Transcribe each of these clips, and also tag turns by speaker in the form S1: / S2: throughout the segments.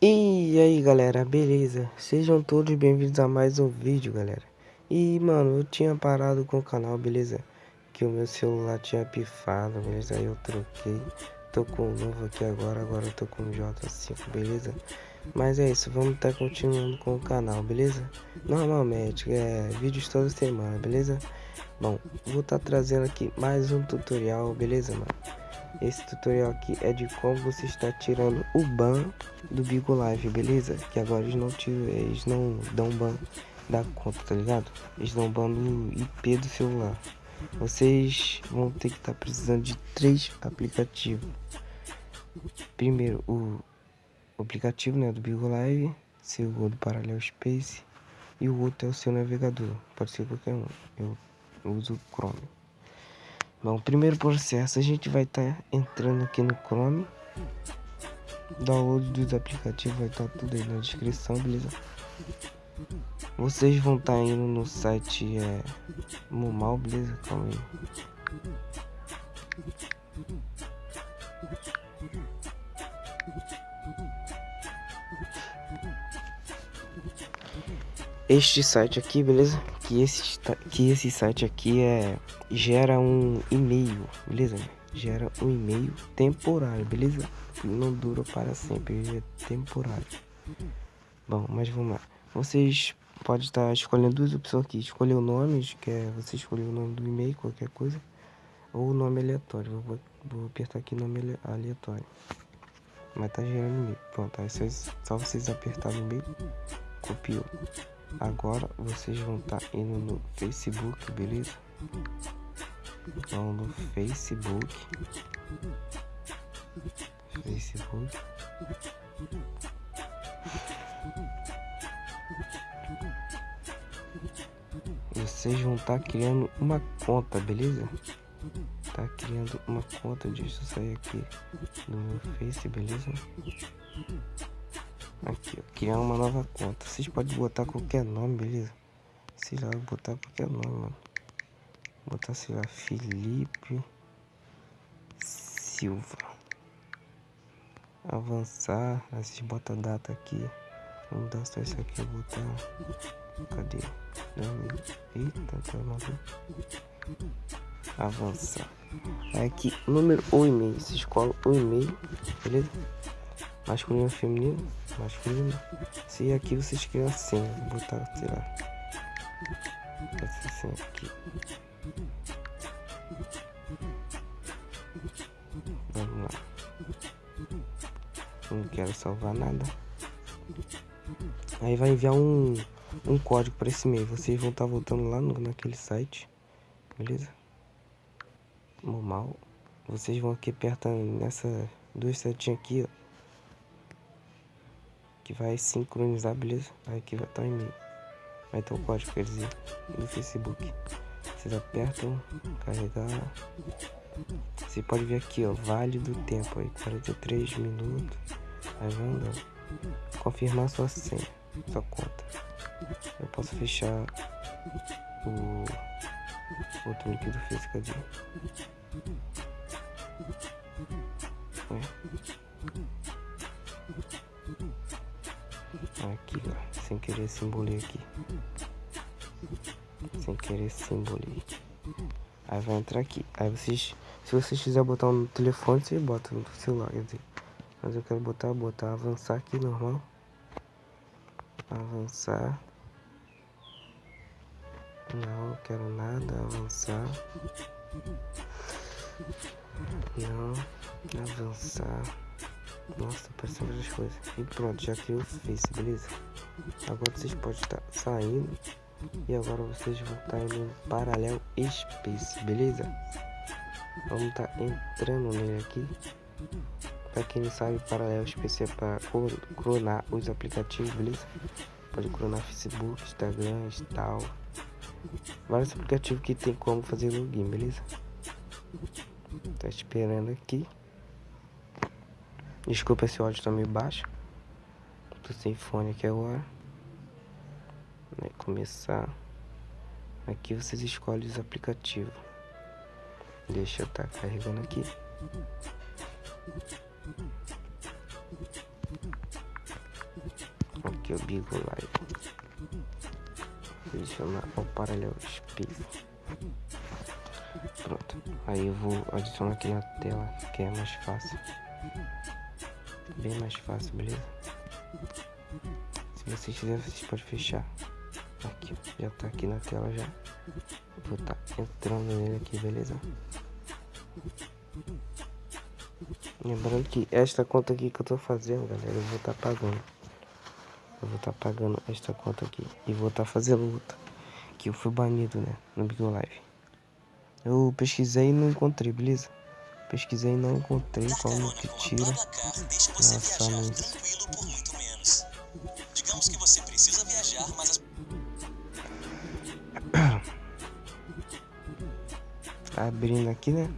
S1: E aí galera, beleza? Sejam todos bem-vindos a mais um vídeo galera E mano, eu tinha parado com o canal, beleza? Que o meu celular tinha pifado, beleza? Aí eu troquei Tô com um novo aqui agora, agora eu tô com o J5, beleza? Mas é isso, vamos estar tá continuando com o canal, beleza? Normalmente, é vídeos toda semana, beleza? Bom, vou estar tá trazendo aqui mais um tutorial, beleza mano? Esse tutorial aqui é de como você está tirando o ban do Bigo Live, beleza? Que agora eles não, tiram, eles não dão ban da conta, tá ligado? Eles dão ban do IP do celular. Vocês vão ter que estar tá precisando de três aplicativos. Primeiro, o aplicativo né, do Bigo Live, segundo Parallel Space e o outro é o seu navegador. Pode ser qualquer um. Eu uso o Chrome. Bom, primeiro processo a gente vai estar tá entrando aqui no Chrome. Download dos aplicativos vai estar tá tudo aí na descrição, beleza? Vocês vão estar tá indo no site é, Mumal, beleza? Calma aí. Este site aqui, beleza? Que esse, que esse site aqui é gera um e-mail, beleza? Gera um e-mail temporário, beleza? Não dura para sempre, é temporário. Bom, mas vamos lá. Vocês podem estar escolhendo duas opções aqui. Escolher o nome, que é você escolher o nome do e-mail, qualquer coisa. Ou o nome aleatório. Vou, vou apertar aqui nome aleatório. Mas tá gerando e-mail. Pronto, aí vocês, só vocês apertarem o e-mail. Copiou. Agora vocês vão estar indo no Facebook, beleza? Vão no Facebook. Facebook. Vocês vão estar criando uma conta, beleza? Tá criando uma conta, deixa eu sair aqui do meu Face, beleza? Aqui, ó, criar uma nova conta. Vocês podem botar qualquer nome, beleza? Sei lá, botar qualquer nome, mano. Botar, sei lá, Felipe Silva. Avançar. Aí vocês botam a data aqui. Vamos dar só isso aqui, vou botar. Cadê? Eita, tá maluco. Avançar. Aqui, número ou e-mail. Você escolhe o e-mail, beleza? Masculino feminino? Masculino. Se aqui você escreve assim, vou botar, sei lá. Assim aqui. Vamos lá. Não quero salvar nada. Aí vai enviar um, um código para esse e-mail. Vocês vão estar tá voltando lá no, naquele site. Beleza? Normal. Vocês vão aqui apertar nessa duas setinhas aqui, ó que vai sincronizar, beleza? Aqui vai estar o e-mail. Vai ter o código, quer dizer, do Facebook. Vocês apertam, carregar. Você pode ver aqui, ó, vale do tempo aí, 43 minutos. Aí vai andando. Confirmar sua senha, sua conta. Eu posso fechar o outro link do Facebook cadê? Aqui, ó. Sem querer simbolei aqui. Sem querer simbolei. Aí vai entrar aqui. Aí vocês. Se vocês quiserem botar no telefone, você bota no celular, quer dizer. Mas eu quero botar, botar, avançar aqui normal. Avançar. Não, quero nada, avançar. Não, avançar. Nossa, apareceu várias coisas. E pronto, já criou o Face, beleza? Agora vocês podem estar saindo. E agora vocês vão estar indo no Paralelo Space, beleza? Vamos estar entrando nele aqui. Pra quem não sabe, Paralelo Space é para clonar os aplicativos, beleza? Pode clonar Facebook, Instagram tal. Vários aplicativos que tem como fazer login, beleza? Tá esperando aqui. Desculpa se o áudio tá meio baixo. Tô sem fone aqui agora. Vai começar. Aqui vocês escolhem os aplicativos. Deixa eu estar tá carregando aqui. Aqui o Bigo Live. Eu o paralelo espelho. Pronto. Aí eu vou adicionar aqui na tela, que é mais fácil. Bem mais fácil, beleza? Se vocês quiserem, vocês podem fechar. Aqui, já tá aqui na tela já. Vou tá entrando nele aqui, beleza? Lembrando que esta conta aqui que eu tô fazendo, galera, eu vou estar tá pagando. Eu vou estar tá pagando esta conta aqui. E vou estar tá fazendo luta. Que eu fui banido, né? No Big Live. Eu pesquisei e não encontrei, beleza? Pesquisei e não encontrei como que tira nossa anúncio. Digamos que você precisa viajar, mas Abrindo aqui, né?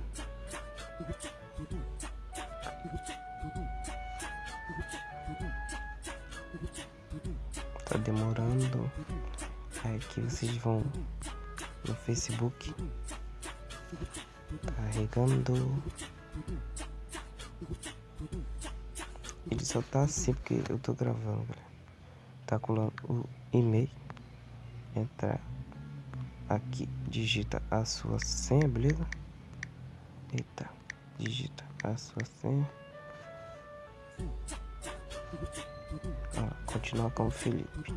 S1: Tá demorando. Aqui vocês vão no Facebook. Carregando. Ele só tá assim porque eu tô gravando, galera. Tá colando o e-mail. Entrar aqui, digita a sua senha, beleza? Eita, digita a sua senha. Continuar com o Felipe.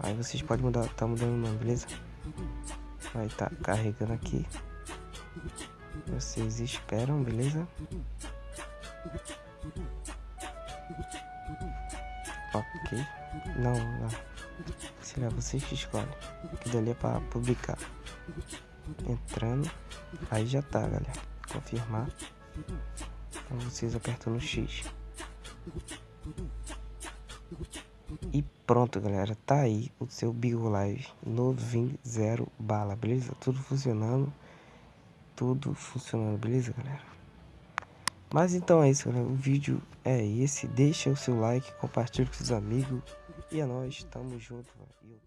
S1: Aí vocês podem mudar, tá mudando o nome, beleza? Vai tá carregando aqui. Vocês esperam, beleza? Ok. Não, não. Será vocês que escolhem. Que dali é para publicar. Entrando. Aí já tá, galera. Confirmar. Então vocês apertam no X. E pronto, galera. Tá aí o seu Big Live novinho, zero bala, beleza? Tudo funcionando. Tudo funcionando, beleza, galera? Mas então é isso, galera. O vídeo é esse. Deixa o seu like, compartilhe com seus amigos. E é nóis, tamo junto, mano.